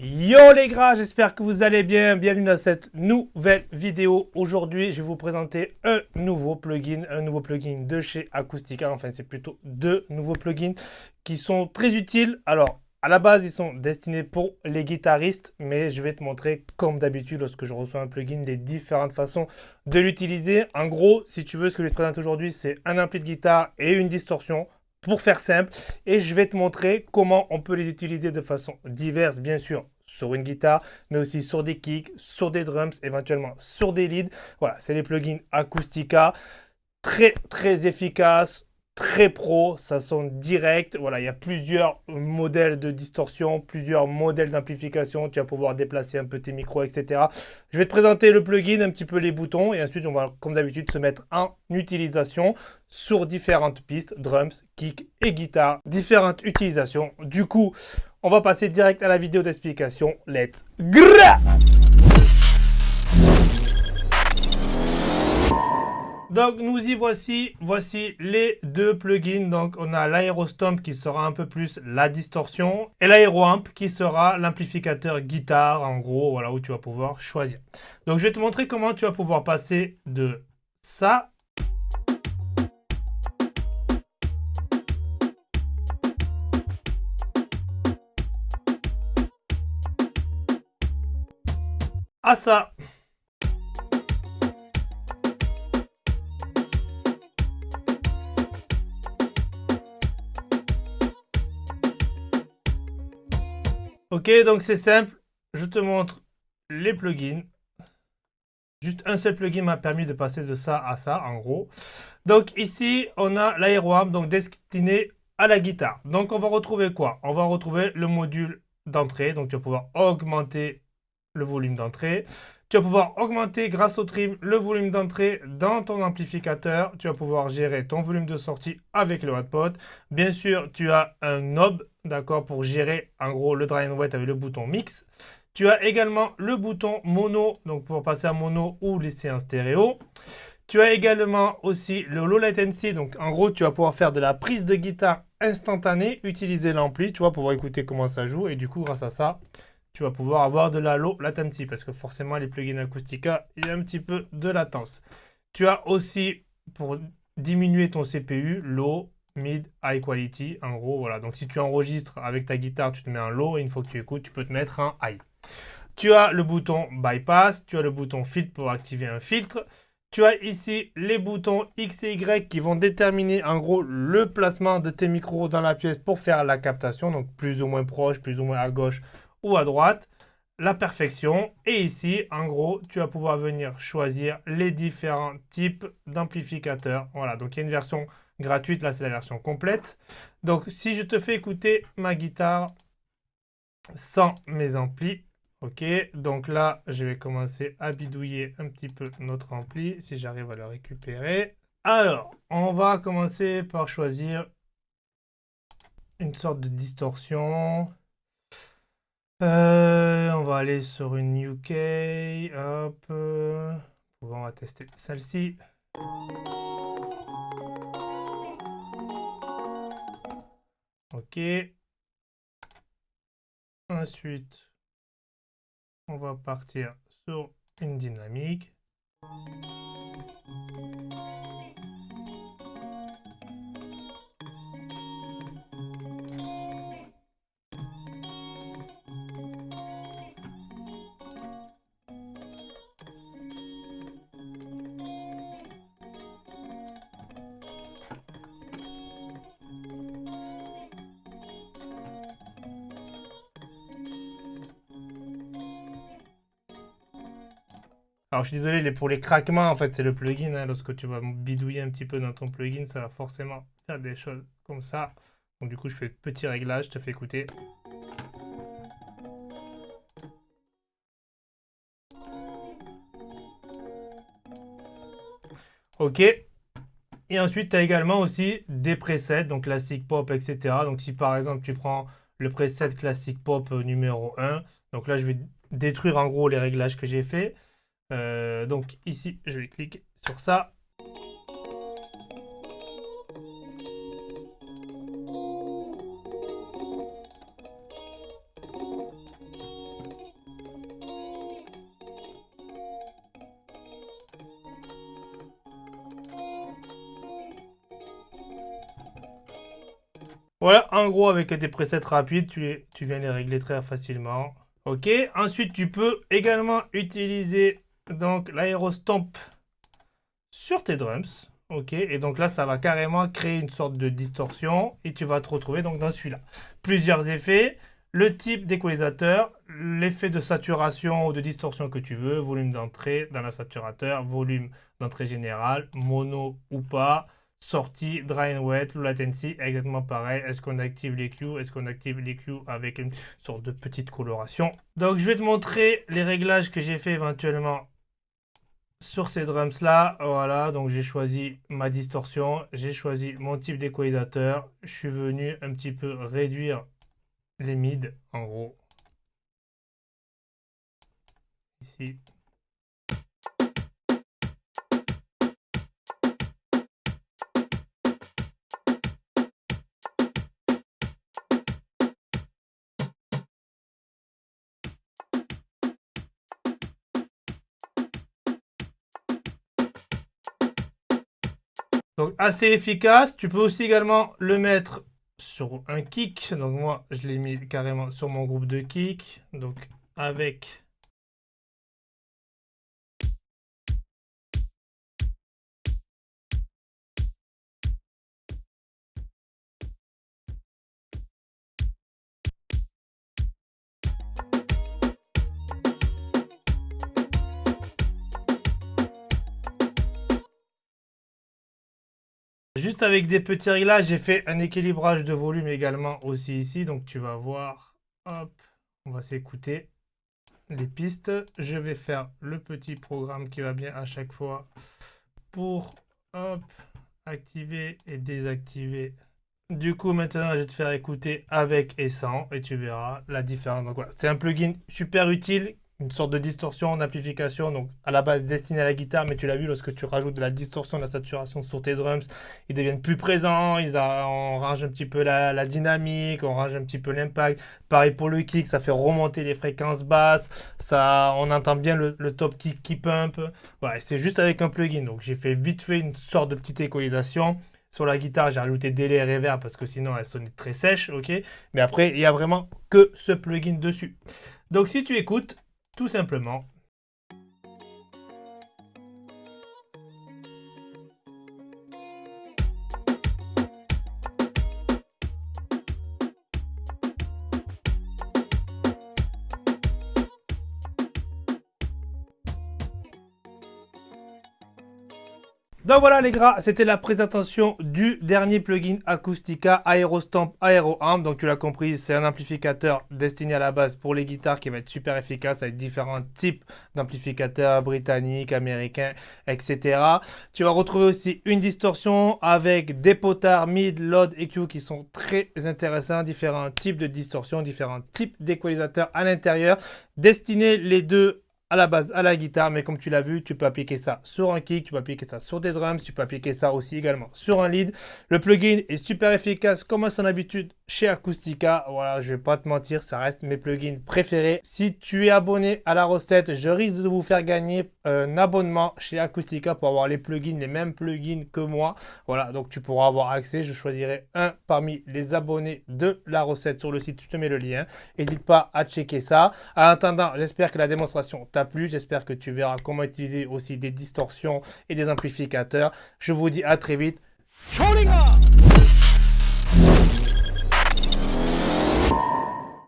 Yo les gras, j'espère que vous allez bien. Bienvenue dans cette nouvelle vidéo. Aujourd'hui, je vais vous présenter un nouveau plugin, un nouveau plugin de chez Acoustica. Enfin, c'est plutôt deux nouveaux plugins qui sont très utiles. Alors, à la base, ils sont destinés pour les guitaristes, mais je vais te montrer, comme d'habitude, lorsque je reçois un plugin, les différentes façons de l'utiliser. En gros, si tu veux, ce que je vais te présenter aujourd'hui, c'est un ampli de guitare et une distorsion pour faire simple. Et je vais te montrer comment on peut les utiliser de façon diverse, bien sûr, sur une guitare, mais aussi sur des kicks, sur des drums, éventuellement sur des leads. Voilà, c'est les plugins Acoustica. Très, très efficaces, très pro, ça sonne direct. Voilà, il y a plusieurs modèles de distorsion, plusieurs modèles d'amplification. Tu vas pouvoir déplacer un peu tes micros, etc. Je vais te présenter le plugin, un petit peu les boutons, et ensuite on va, comme d'habitude, se mettre en utilisation sur différentes pistes, drums, kick et guitare. Différentes utilisations. Du coup, on va passer direct à la vidéo d'explication. Let's go Donc nous y voici, voici les deux plugins. Donc on a l'Aerostomp qui sera un peu plus la distorsion et l'Aeroamp qui sera l'amplificateur guitare en gros, voilà où tu vas pouvoir choisir. Donc je vais te montrer comment tu vas pouvoir passer de ça à ça. Ok, donc c'est simple. Je te montre les plugins. Juste un seul plugin m'a permis de passer de ça à ça, en gros. Donc ici, on a l'aéroamp, donc destiné à la guitare. Donc on va retrouver quoi? On va retrouver le module d'entrée. Donc tu vas pouvoir augmenter le volume d'entrée. Tu vas pouvoir augmenter grâce au trim le volume d'entrée dans ton amplificateur. Tu vas pouvoir gérer ton volume de sortie avec le hotpot. Bien sûr, tu as un knob d'accord, pour gérer en gros le dry and wet avec le bouton mix. Tu as également le bouton mono, donc pour passer à mono ou laisser en stéréo. Tu as également aussi le low latency, donc en gros tu vas pouvoir faire de la prise de guitare instantanée, utiliser l'ampli, tu vois, pour écouter comment ça joue. Et du coup, grâce à ça, tu vas pouvoir avoir de la low latency, parce que forcément les plugins Acoustica, il y a un petit peu de latence. Tu as aussi, pour diminuer ton CPU, low, mid, high quality. En gros, voilà. Donc, si tu enregistres avec ta guitare, tu te mets un low et une fois que tu écoutes, tu peux te mettre un high. Tu as le bouton bypass, tu as le bouton filtre pour activer un filtre. Tu as ici les boutons X et Y qui vont déterminer en gros le placement de tes micros dans la pièce pour faire la captation. Donc plus ou moins proche, plus ou moins à gauche ou à droite. La perfection. Et ici, en gros, tu vas pouvoir venir choisir les différents types d'amplificateurs. Voilà, donc il y a une version gratuite. Là, c'est la version complète. Donc, si je te fais écouter ma guitare sans mes amplis, ok. Donc là, je vais commencer à bidouiller un petit peu notre ampli, si j'arrive à le récupérer. Alors, on va commencer par choisir une sorte de distorsion. Euh, on va aller sur une UK. Hop. On va tester celle-ci. Ok. Ensuite, on va partir sur une dynamique. Alors, je suis désolé, pour les craquements, en fait, c'est le plugin. Hein. lorsque tu vas bidouiller un petit peu dans ton plugin, ça va forcément faire des choses comme ça. Donc, du coup, je fais petit réglage, je te fais écouter. Ok. Et ensuite, tu as également aussi des presets, donc classique pop, etc. Donc, si par exemple, tu prends le preset classique pop numéro 1, donc là, je vais détruire en gros les réglages que j'ai fait. Euh, donc ici, je vais cliquer sur ça. Voilà, en gros, avec des presets rapides, tu, tu viens les régler très facilement. Ok, ensuite, tu peux également utiliser donc l'aérostomp sur tes drums. Ok, et donc là, ça va carrément créer une sorte de distorsion et tu vas te retrouver donc dans celui-là. Plusieurs effets, le type d'équalisateur, l'effet de saturation ou de distorsion que tu veux, volume d'entrée dans la saturateur, volume d'entrée générale, mono ou pas, sortie, dry and wet, low latency, exactement pareil. Est-ce qu'on active les Est-ce qu'on active les avec une sorte de petite coloration? Donc je vais te montrer les réglages que j'ai fait éventuellement sur ces drums là, voilà, donc j'ai choisi ma distorsion, j'ai choisi mon type d'équalisateur, je suis venu un petit peu réduire les mids en gros. Ici. Donc assez efficace. Tu peux aussi également le mettre sur un kick. Donc moi, je l'ai mis carrément sur mon groupe de kick. Donc avec Juste avec des petits réglages, j'ai fait un équilibrage de volume également aussi ici. Donc tu vas voir, hop, on va s'écouter les pistes. Je vais faire le petit programme qui va bien à chaque fois pour, hop, activer et désactiver. Du coup, maintenant, je vais te faire écouter avec et sans et tu verras la différence. Donc voilà, c'est un plugin super utile une sorte de distorsion d'amplification, donc à la base destinée à la guitare, mais tu l'as vu, lorsque tu rajoutes de la distorsion, de la saturation sur tes drums, ils deviennent plus présents, ils on range un petit peu la, dynamique, on range un petit peu l'impact. Pareil pour le kick, ça fait remonter les fréquences basses, ça, on entend bien le, top kick qui pump. Voilà, c'est juste avec un plugin, donc j'ai fait vite fait une sorte de petite équalisation. Sur la guitare, j'ai rajouté délai et reverb parce que sinon elle sonnait très sèche, ok Mais après, il y a vraiment que ce plugin dessus. Donc si tu écoutes, tout simplement, Donc voilà les gars, c'était la présentation du dernier plugin Acoustica Aerostamp Aeroamp. Donc tu l'as compris, c'est un amplificateur destiné à la base pour les guitares qui va être super efficace avec différents types d'amplificateurs britanniques, américains, etc. Tu vas retrouver aussi une distorsion avec des potards mid, load, EQ qui sont très intéressants. Différents types de distorsion, différents types d'équalisateurs à l'intérieur. Destinés les deux à la base à la guitare, mais comme tu l'as vu, tu peux appliquer ça sur un kick, tu peux appliquer ça sur des drums, tu peux appliquer ça aussi également sur un lead. Le plugin est super efficace comme à son habitude chez Acoustica. Voilà, je vais pas te mentir, ça reste mes plugins préférés. Si tu es abonné à la recette, je risque de vous faire gagner un abonnement chez Acoustica pour avoir les plugins, les mêmes plugins que moi. Voilà, donc tu pourras avoir accès. Je choisirai un parmi les abonnés de la recette sur le site. Je te mets le lien. N'hésite pas à checker ça. En attendant, j'espère que la démonstration t'a plu. J'espère que tu verras comment utiliser aussi des distorsions et des amplificateurs. Je vous dis à très vite.